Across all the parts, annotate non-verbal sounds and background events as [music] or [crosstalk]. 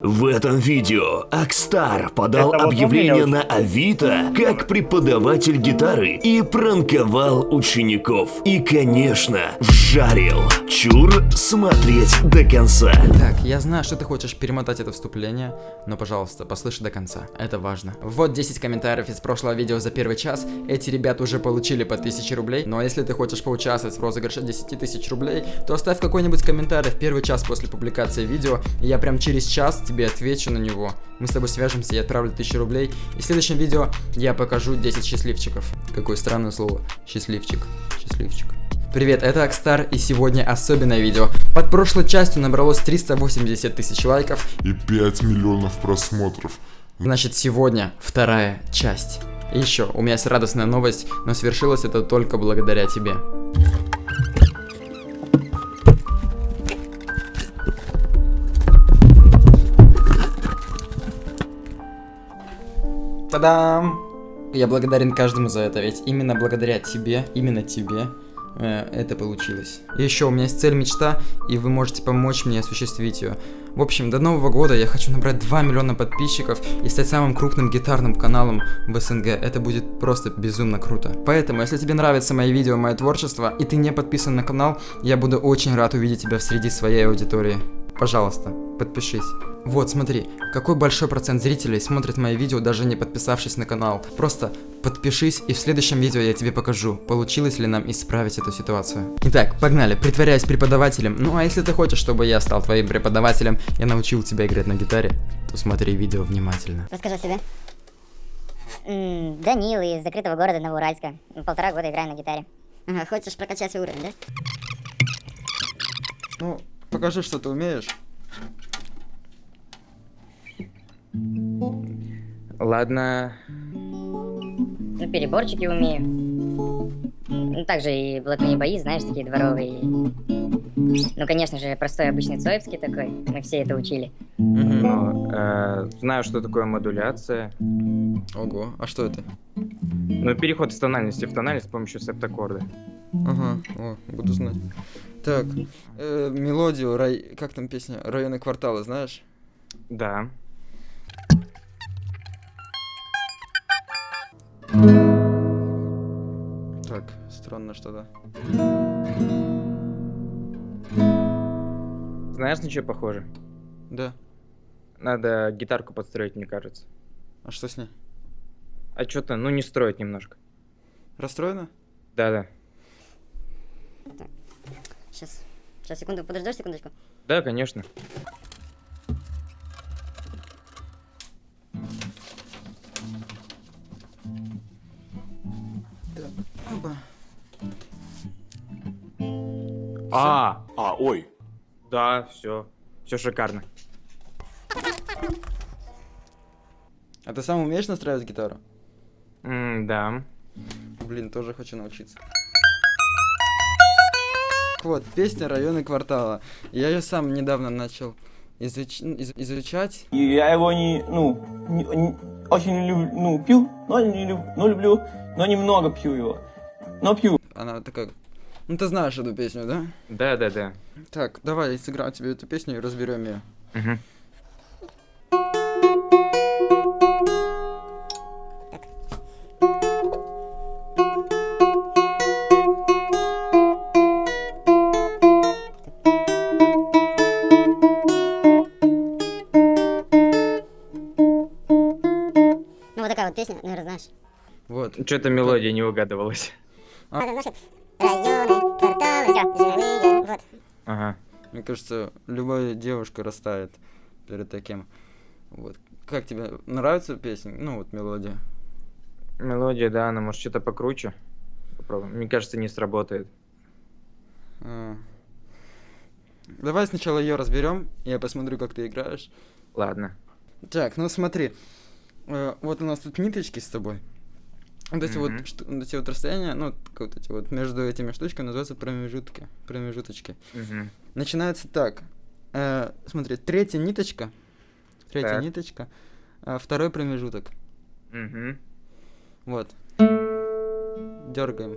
В этом видео Акстар подал Это объявление на Авито как преподаватель гитары и пранковал учеников. И, конечно, вжарил. Чур смотреть до конца. Так, я знаю, что ты хочешь перемотать это вступление, но, пожалуйста, послушай до конца, это важно. Вот 10 комментариев из прошлого видео за первый час, эти ребята уже получили по 1000 рублей, но если ты хочешь поучаствовать в розыгрыше 10 тысяч рублей, то оставь какой-нибудь комментарий в первый час после публикации видео, и я прям через час тебе отвечу на него. Мы с тобой свяжемся, я отправлю 1000 рублей, и в следующем видео я покажу 10 счастливчиков. Какое странное слово, счастливчик, счастливчик. Привет, это Акстар, и сегодня особенное видео. Под прошлой частью набралось 380 тысяч лайков, и 5 миллионов просмотров. значит сегодня вторая часть. И еще, у меня есть радостная новость, но свершилось это только благодаря тебе. Та-дам! Я благодарен каждому за это, ведь именно благодаря тебе, именно тебе, э, это получилось. Еще, у меня есть цель, мечта, и вы можете помочь мне осуществить ее. В общем, до Нового года я хочу набрать 2 миллиона подписчиков и стать самым крупным гитарным каналом в СНГ. Это будет просто безумно круто. Поэтому, если тебе нравятся мои видео, мое творчество, и ты не подписан на канал, я буду очень рад увидеть тебя в среди своей аудитории. Пожалуйста, подпишись. Вот, смотри, какой большой процент зрителей смотрит мои видео, даже не подписавшись на канал. Просто подпишись, и в следующем видео я тебе покажу, получилось ли нам исправить эту ситуацию. Итак, погнали, притворяюсь преподавателем. Ну а если ты хочешь, чтобы я стал твоим преподавателем, я научил тебя играть на гитаре, то смотри видео внимательно. Расскажи о себе. Данил из закрытого города Новоуральска. Полтора года играю на гитаре. Ага, хочешь прокачать свой уровень, да? Ну, покажи, что ты умеешь. Ладно, Ну, переборчики умею. Ну, также и блатные бои, знаешь, такие дворовые. Ну, конечно же, простой обычный Цоевский такой. Мы все это учили. Ну, э, знаю, что такое модуляция. Ого, а что это? Ну, переход из тональности в тональность с помощью септаккорда. Ага, о, буду знать. Так, э, мелодию, рай... как там песня? Районы квартала, знаешь? Да. Так, странно что-то. Знаешь, на что похоже? Да. Надо гитарку подстроить, мне кажется. А что с ней? А что-то, ну, не строить немножко. Расстроена? Да-да. Сейчас. Сейчас, секунду, подождешь секундочку. Да, конечно. Оба. А, А, ой. да, все. Все шикарно. А ты сам умеешь настраивать гитару? М, да. Блин, тоже хочу научиться. Вот, песня «Районы квартала». Я ее сам недавно начал изуч- из- изучать. И я его не, ну, не- не- очень люблю, ну, пью, но не люб- но люблю, но немного пью его. Но пью. Она такая... Ну ты знаешь эту песню, да? Да-да-да. Так, давай я сыграю тебе эту песню и разберем ее. Мгм. Песня, наверное, знаешь. Вот. Что-то мелодия не угадывалась. А. Это, знаешь, районы, кварталы, жилые, вот. Ага. Мне кажется, любая девушка растает перед таким. Вот. Как тебе нравится песня? Ну вот мелодия. Мелодия, да, она может что-то покруче. Попробуем. Мне кажется, не сработает. А. Давай сначала ее разберем, я посмотрю, как ты играешь. Ладно. Так, ну смотри. Э, вот у нас тут ниточки с тобой. Вот эти Мгм. вот, шту- вот эти вот расстояния, ну, вот эти вот между этими штучками называются промежутки. Промежуточки. Мгм. Начинается так. Э, смотри, третья ниточка. Третья Так. ниточка. а второй промежуток. Мгм. Вот. Дергаем.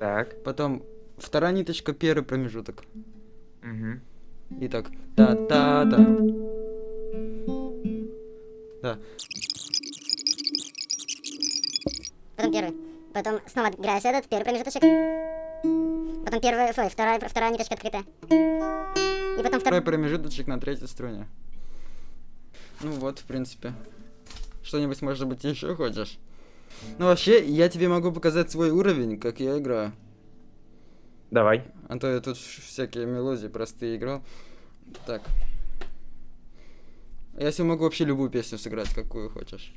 Так. Потом вторая ниточка, первый промежуток. Мгм. И так. Та-та-та. Да. Потом первый. Потом снова играешь этот, первый промежуточек. Потом первый, ой, вторая, вторая ниточка открытая. И потом Второй второй. промежуточек на третьей струне. Ну вот, в принципе. Что-нибудь, может быть, еще хочешь? Ну, вообще, я тебе могу показать свой уровень, как я играю. Давай. А то я тут всякие мелодии простые играл. Так. Я себе могу вообще любую песню сыграть, какую хочешь.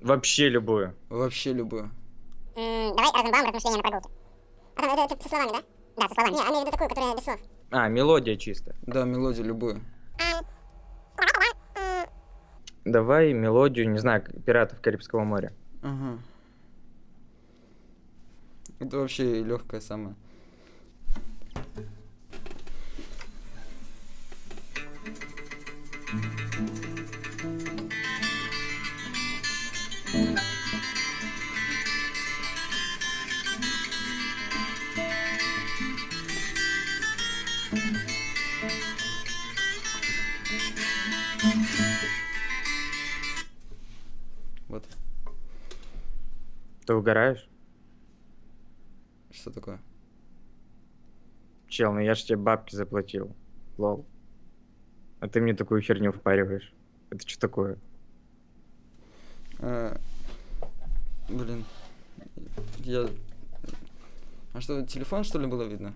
Вообще любую. Вообще любую. М, Давай Розенбаум, размышления на прогулке. А там это, это со словами, да? Да, со словами. Не, а имею в виду такую, которая без слов. А, мелодия чисто. Да, мелодию любую. Давай мелодию, не знаю, пиратов Карибского моря. Ага. Это вообще легкая самая. Ты угораешь? Что такое? Чел, ну я ж тебе бабки заплатил. Лол. А ты мне такую херню впариваешь. Это что такое? А, блин. Я... А что, телефон, что ли, было видно?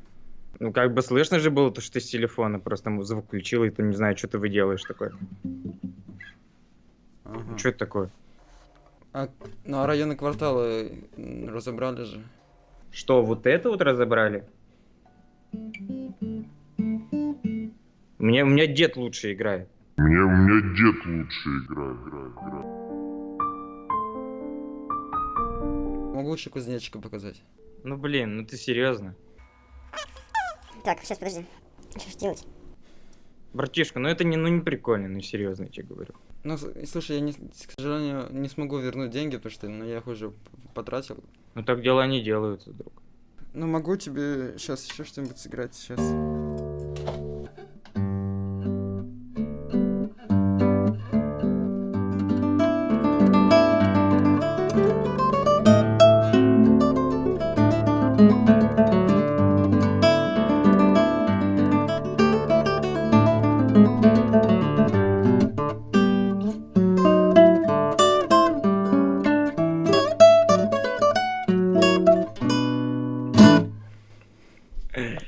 Ну, как бы слышно же было, то, что ты с телефона просто звук включил, и ты не знаю, что ты выделаешь такое. Ага. Что это такое? А, ну, а районы кварталы м, разобрали же. Что, вот это вот разобрали? Мне, у меня дед лучше играет. Мне, у меня дед лучше играет, играет, играет. Могу лучше кузнечика показать. Ну, блин, ну ты серьезно? Так, сейчас, подожди. Что ж делать? Братишка, ну это не, ну не прикольно, ну серьезно, я тебе говорю. Ну, слушай, я, не, к сожалению, не смогу вернуть деньги, потому что ну, я их уже потратил. Ну так дела не делаются, друг. Ну, могу тебе сейчас еще что-нибудь сыграть сейчас.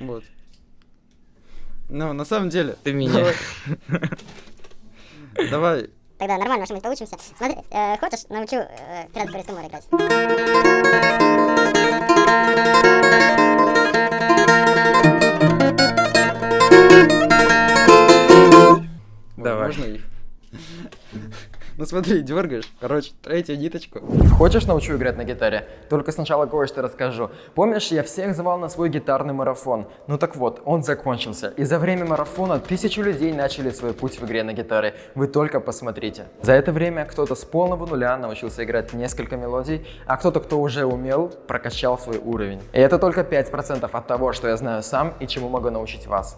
Вот. Ну, на самом деле. Ты меня. Давай. Тогда нормально что-нибудь получимся. Смотри, э, хочешь, научу э, Пиратов Карибского моря играть? Давай. Можно их? Ну смотри, дергаешь. Короче, третью ниточку. Хочешь научу играть на гитаре? Только сначала кое-что расскажу. Помнишь, я всех звал на свой гитарный марафон? Ну так вот, он закончился. И за время марафона тысячу людей начали свой путь в игре на гитаре. Вы только посмотрите. За это время кто-то с полного нуля научился играть несколько мелодий, а кто-то, кто уже умел, прокачал свой уровень. И это только 5% от того, что я знаю сам и чему могу научить вас.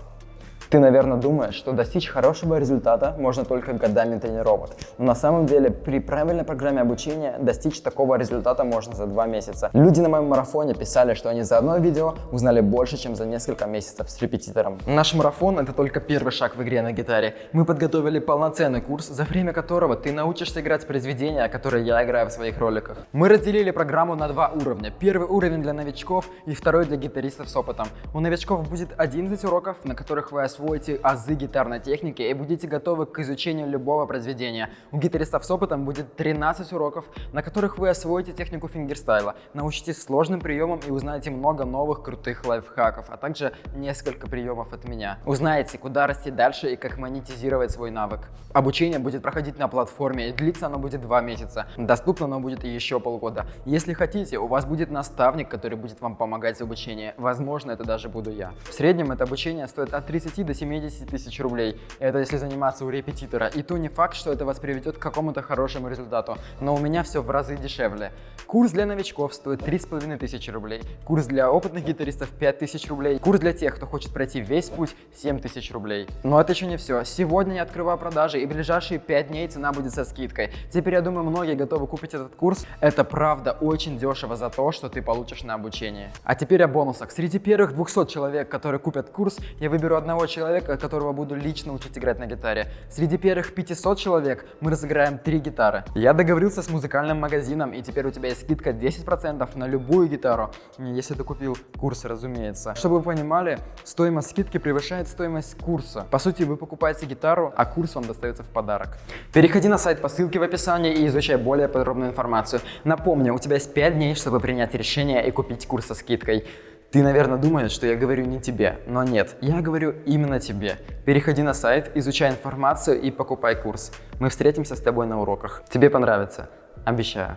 Ты, наверное, думаешь, что достичь хорошего результата можно только годами тренировок. Но на самом деле при правильной программе обучения достичь такого результата можно за два месяца. Люди на моем марафоне писали, что они за одно видео узнали больше, чем за несколько месяцев с репетитором. Наш марафон это только первый шаг в игре на гитаре. Мы подготовили полноценный курс, за время которого ты научишься играть произведения, которые я играю в своих роликах. Мы разделили программу на два уровня. Первый уровень для новичков и второй для гитаристов с опытом. У новичков будет 11 уроков, на которых вы освоите азы гитарной техники и будете готовы к изучению любого произведения. У гитаристов с опытом будет 13 уроков, на которых вы освоите технику фингерстайла, научитесь сложным приемам и узнаете много новых крутых лайфхаков, а также несколько приемов от меня. Узнаете, куда расти дальше и как монетизировать свой навык. Обучение будет проходить на платформе и длиться оно будет 2 месяца. Доступно оно будет еще полгода. Если хотите, у вас будет наставник, который будет вам помогать в обучении. Возможно, это даже буду я. В среднем это обучение стоит от 30 30 до 70 тысяч рублей. Это если заниматься у репетитора. И то не факт, что это вас приведет к какому-то хорошему результату. Но у меня все в разы дешевле. Курс для новичков стоит 3,5 тысячи рублей. Курс для опытных гитаристов 5 тысяч рублей. Курс для тех, кто хочет пройти весь путь 7 тысяч рублей. Но это еще не все. Сегодня я открываю продажи и в ближайшие 5 дней цена будет со скидкой. Теперь я думаю, многие готовы купить этот курс. Это правда очень дешево за то, что ты получишь на обучение. А теперь о бонусах. Среди первых 200 человек, которые купят курс, я выберу одного человека, которого буду лично учить играть на гитаре. Среди первых 500 человек мы разыграем 3 гитары. Я договорился с музыкальным магазином, и теперь у тебя есть скидка 10% на любую гитару, если ты купил курс, разумеется. Чтобы вы понимали, стоимость скидки превышает стоимость курса. По сути, вы покупаете гитару, а курс вам достается в подарок. Переходи на сайт по ссылке в описании и изучай более подробную информацию. Напомню, у тебя есть 5 дней, чтобы принять решение и купить курс со скидкой. Ты, наверное, думаешь, что я говорю не тебе, но нет, я говорю именно тебе. Переходи на сайт, изучай информацию и покупай курс. Мы встретимся с тобой на уроках. Тебе понравится. Обещаю.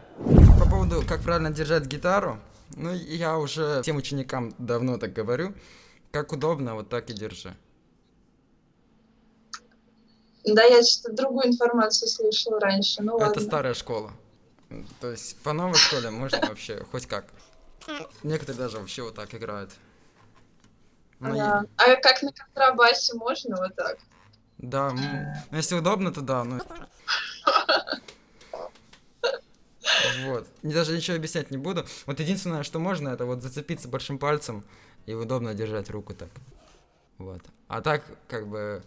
По поводу, как правильно держать гитару, ну, я уже всем ученикам давно так говорю. Как удобно, вот так и держи. Да, я что-то другую информацию слышала раньше, ну ладно. Это старая школа. То есть по новой школе можно вообще хоть как. Некоторые даже вообще вот так играют. Ну, Да. А как на контрабасе можно вот так? Да, ну, если удобно, то да. Ну... Вот. И Даже ничего объяснять не буду. Вот единственное, что можно, это вот зацепиться большим пальцем и удобно держать руку так. Вот. А так, как бы,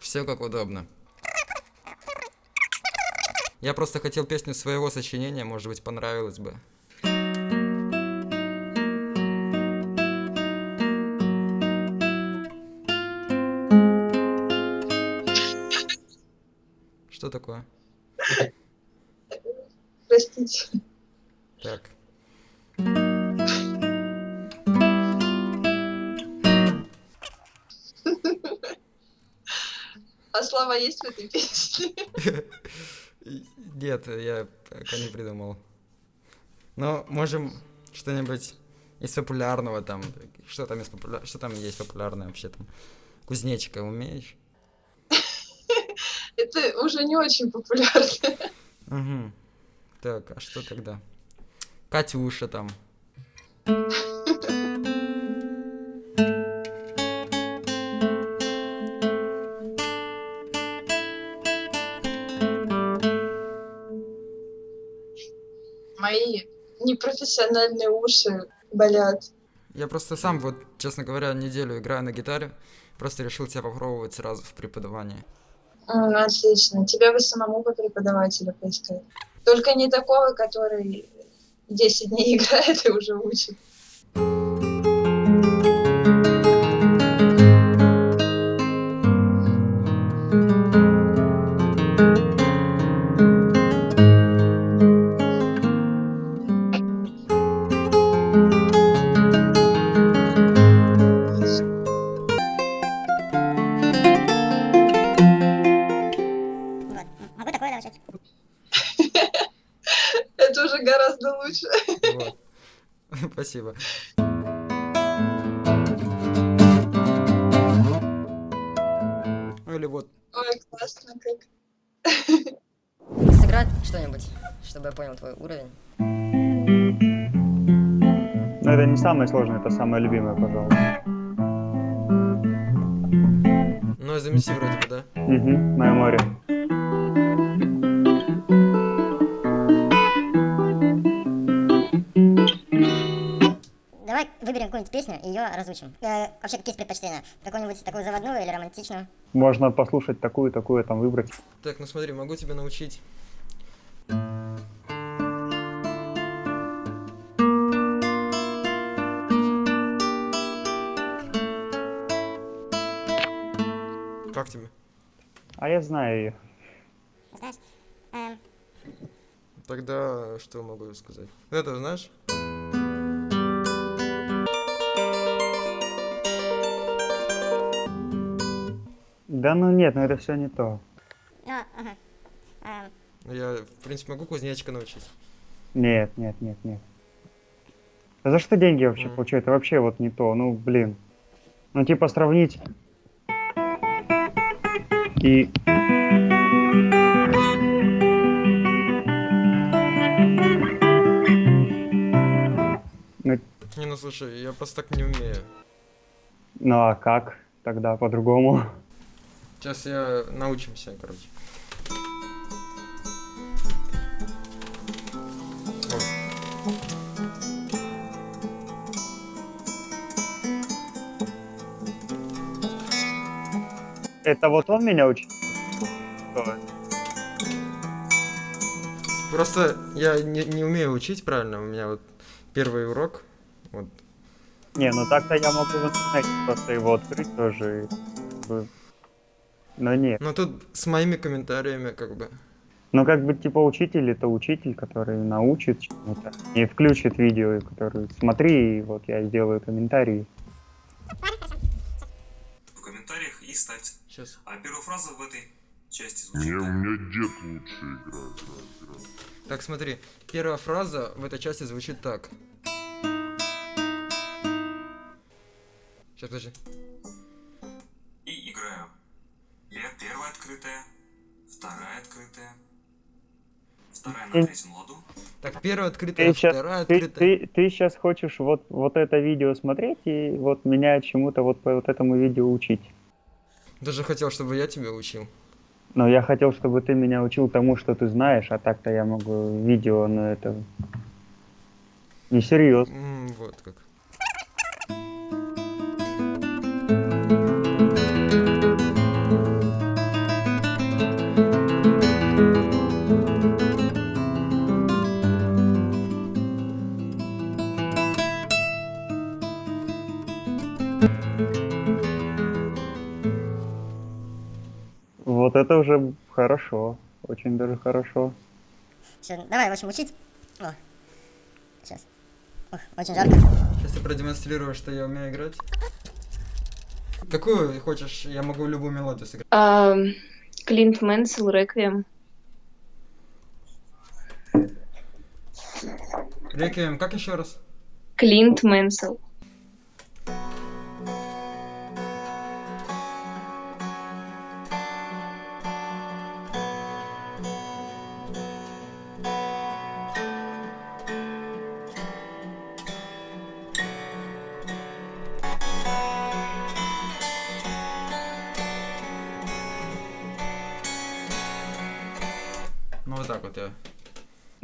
все как удобно. Я просто хотел песню своего сочинения, может быть, понравилось бы. Что такое? Простите. Так. А слова есть в этой песне? [laughs] Нет, я пока не придумал. Но можем что-нибудь из популярного там. Что там из популя... Что там есть популярное вообще там? Кузнечика умеешь? Это уже не очень популярно. Угу. Так, а что тогда? Катюша там. Мои непрофессиональные уши болят. Я просто сам, вот, честно говоря, неделю играю на гитаре. Просто решил себя попробовать сразу в преподавании. М, Отлично. Тебя бы самому по преподавателю поискать. Только не такого, который 10 дней [laughs] играет и уже учит. Спасибо. Или вот Ой, классно как. Сыграть что-нибудь, чтобы я понял твой уровень. Но это не самое сложное, это самое любимое, пожалуй. Ну, замеси вроде бы, да? Угу, мое море. Песню и ее разучим. Э, вообще, какие предпочтения? Какую-нибудь такую заводную или романтичную? Можно послушать такую, такую, там выбрать. Так, ну смотри, могу тебя научить. Как тебе? А я знаю ее. Знаешь? Эм, Тогда что могу сказать? Это знаешь? Да ну нет, ну это все не то. ну, ага. Я, в принципе, могу кузнечика научить. Нет, нет, нет, нет. А за что деньги вообще Мгм. получаю? Это вообще вот не то. Ну, блин. Ну, типа, сравнить и... Ну, Не, ну слушай, я просто так не умею. ну а как тогда по-другому? Сейчас я научимся, короче. Это вот он меня учит? Просто я не, не умею учить правильно. У меня вот первый урок. Вот. Не, ну так-то я могу в интернете просто его открыть тоже. и Но нет. Но тут с моими комментариями как бы. Ну, как бы, типа, учитель это учитель, который научит чему-то. И включит видео, который смотри, и вот я сделаю комментарий. в комментариях и ставьте. Сейчас. А первая фраза в этой части звучит у так. меня дед лучше играет. Так, смотри. Первая фраза в этой части звучит так. Сейчас, подожди. Открытая, вторая открытая, вторая на Ты- третьем ладу. Так, первая открытая, Ты сейчас, вторая ты, открытая. ты, ты сейчас хочешь вот, вот это видео смотреть и вот меня чему-то вот по вот этому видео учить. Даже хотел, чтобы я тебя учил. Но я хотел, чтобы ты меня учил тому, что ты знаешь, а так-то я могу видео, но это несерьезно. М, вот как. Это уже хорошо, очень даже хорошо. Всё, давай, в общем, учить. О, сейчас. Ох, очень жарко. Сейчас я продемонстрирую, что я умею играть. Какую хочешь? Я могу любую мелодию сыграть. А, Клинт Мэнсел, Реквием. Реквием, как еще раз? Клинт Мэнсел.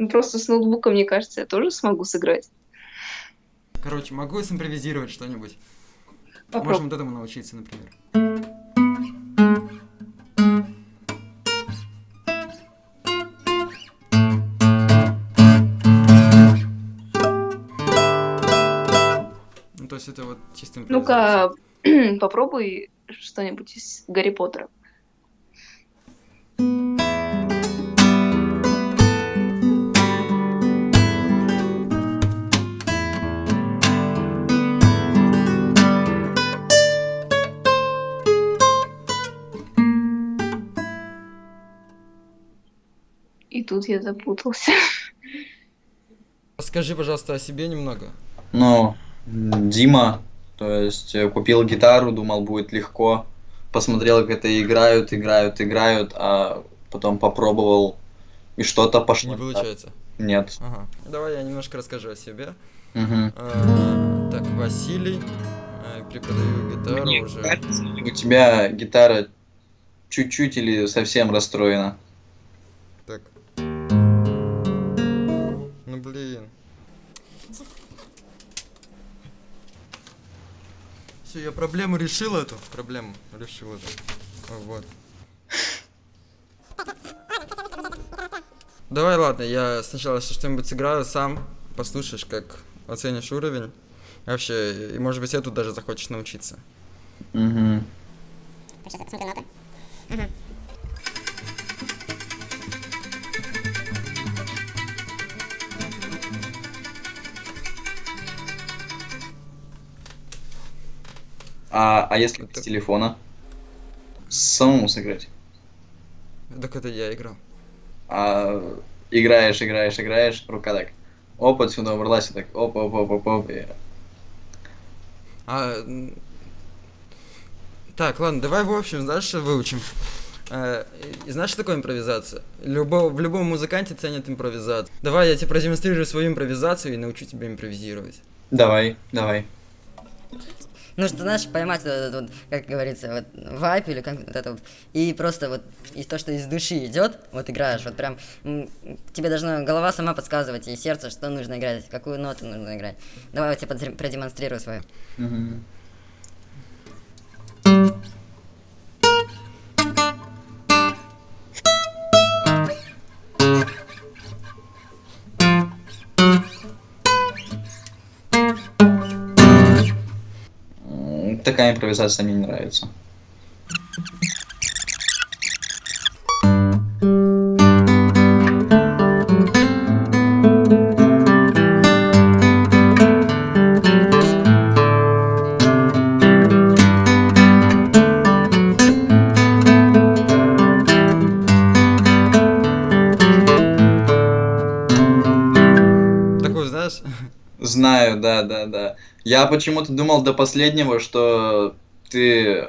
Просто с ноутбука, мне кажется, я тоже смогу сыграть. Короче, могу симпровизировать что-нибудь. Попробуй. Можем вот этому научиться, например. Ну, то есть это вот чисто. Ну-ка, [clears throat] попробуй что-нибудь из Гарри Поттера. Тут я запутался. Расскажи, пожалуйста, о себе немного. Ну, Дима, то есть э, купил гитару, думал будет легко, посмотрел, как это играют, играют, играют, а потом попробовал и что-то пошло. Не получается. Нет. Ага. Давай я немножко расскажу о себе. Мгм. А, так, Василий. а, Преподаю гитару Мне уже. кажется, у тебя гитара чуть-чуть или совсем расстроена. Блин. Все, я проблему решил эту. Проблему решил эту. Вот. Давай, ладно, я сначала что-нибудь сыграю сам, послушаешь, как оценишь уровень. И Вообще, и может быть, я тут даже захочешь научиться. Мгм. Сейчас я посмотрю. А, а если с телефона? Самому сыграть? Так это я играл. А играешь, играешь, играешь, рука так. Оп, отсюда убралась, так оп, оп, оп, оп, оп. и- А, Так, ладно, давай в общем, знаешь, что выучим? Э, и знаешь, что такое импровизация? Любо, в любом музыканте ценят импровизацию. Давай я тебе продемонстрирую свою импровизацию и научу тебя импровизировать. Давай, давай. Ну, что, знаешь, поймать вот этот вот, как говорится, вот вайп или как вот это вот, и просто вот и то, что из души идет, вот играешь, вот прям тебе должна голова сама подсказывать и сердце, что нужно играть, какую ноту нужно играть. Давай я тебе продемонстрирую свою. Мгм. М, Такая импровизация мне не нравится. Я почему-то думал до последнего, что ты